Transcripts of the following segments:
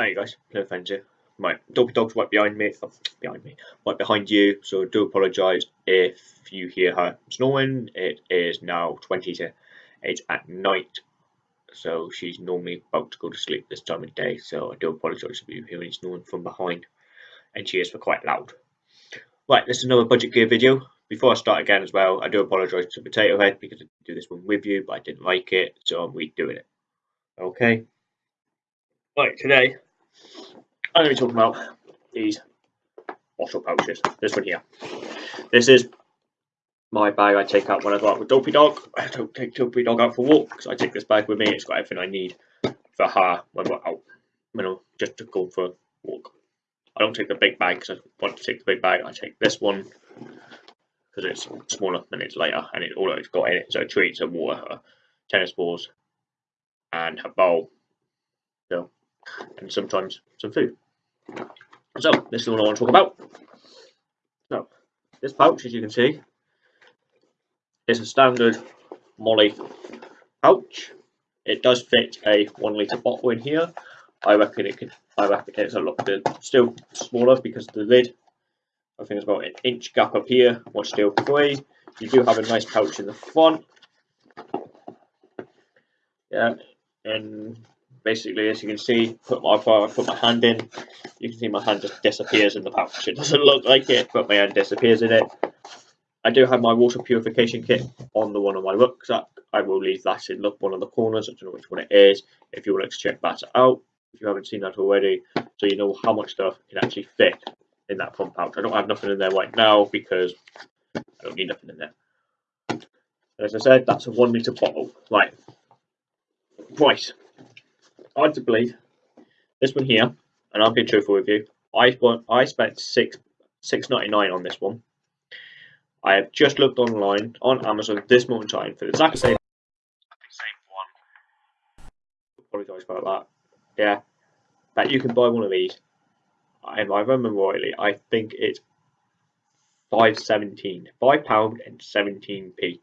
Hey guys, Plymouth Friends here. Right, Dopey Dog's right behind me, oh, behind me, right behind you, so I do apologise if you hear her snoring. It is now 20 to 8 at night, so she's normally about to go to sleep this time of day, so I do apologise if you hear any snoring from behind, and she is for quite loud. Right, this is another Budget Gear video. Before I start again as well, I do apologise to Potato Head because I do this one with you, but I didn't like it, so I'm redoing it. Okay? Right, today I'm going to be talking about these bottle pouches. This one here. This is my bag I take out when I go out with Dopey Dog. I don't take Dopey Dog out for walks. I take this bag with me. It's got everything I need for her when we're out, you know, just to go for a walk. I don't take the big bag because I want to take the big bag. I take this one because it's smaller and it's lighter and it all it's got in it a treats and water, tennis balls, and her bowl. So, and sometimes some food. So, this is what I want to talk about. So, this pouch, as you can see, is a standard MOLLE pouch. It does fit a one litre bottle in here. I reckon it could. I reckon it's a lot still smaller because the lid. I think it's about an inch gap up here. Was still free. You do have a nice pouch in the front. Yeah, and basically as you can see put my I put my hand in. You can see my hand just disappears in the pouch. It doesn't look like it but my hand disappears in it. I do have my water purification kit on the one of my rucksack I will leave that in look one of the corners. I don't know which one it is. If you like to check that out if you haven't seen that already so you know how much stuff can actually fit in that front pouch. I don't have nothing in there right now because I don't need nothing in there. As I said that's a one litre bottle. Right. Price hard to believe. This one here, and I'll be truthful with you. I I spent six six ninety nine on this one. I have just looked online on Amazon this morning in time for the exact same same one. Apologise about that. Yeah, that you can buy one of these. And if I remember rightly, I think it's five seventeen, five pound and seventeen p.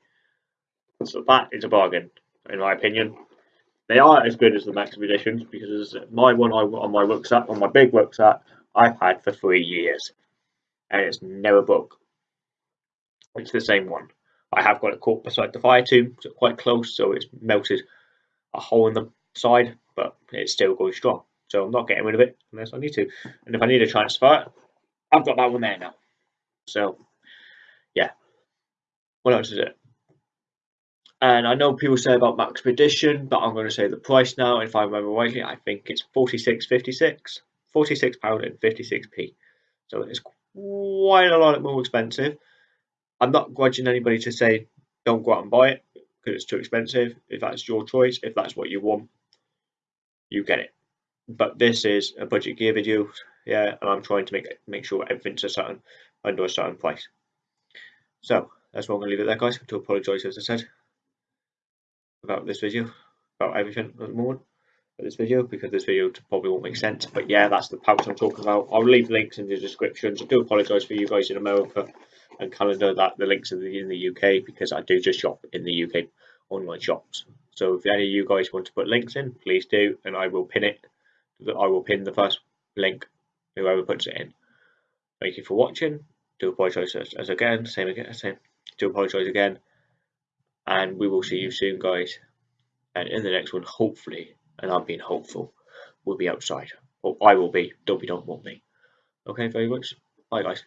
So that is a bargain, in my opinion. They aren't as good as the Maxpeditions because my one I on my rucksack, on my big rucksack, I've had for three years, and it's never broke. It's the same one. I have got it caught beside the fire too, so quite close, so it's melted a hole in the side, but it's still going strong. So I'm not getting rid of it unless I need to. And if I need to transfer it, I've got that one there now. So, yeah. What else is it? And I know people say about Maxpedition, but I'm going to say the price now. If I remember rightly, I think it's 46.56, 46 pound and 56p. So it's quite a lot more expensive. I'm not grudging anybody to say don't go out and buy it because it's too expensive. If that's your choice, if that's what you want, you get it. But this is a budget gear video, yeah, and I'm trying to make make sure everything's a certain under a certain price. So that's why I'm going to leave it there, guys. To apologise, as I said about this video, about everything at the moment for this video, because this video probably won't make sense. But yeah, that's the pouch I'm talking about. I'll leave links in the descriptions. I do apologise for you guys in America and Canada that the links are in the UK because I do just shop in the UK online shops. So if any of you guys want to put links in, please do, and I will pin it. I will pin the first link, whoever puts it in. Thank you for watching. Do apologise as, as again, same again, same. Do apologise again and we will see you soon guys. And in the next one hopefully and I'm being hopeful we'll be outside. Or I will be. Don't be don't want me. Okay very much. Bye guys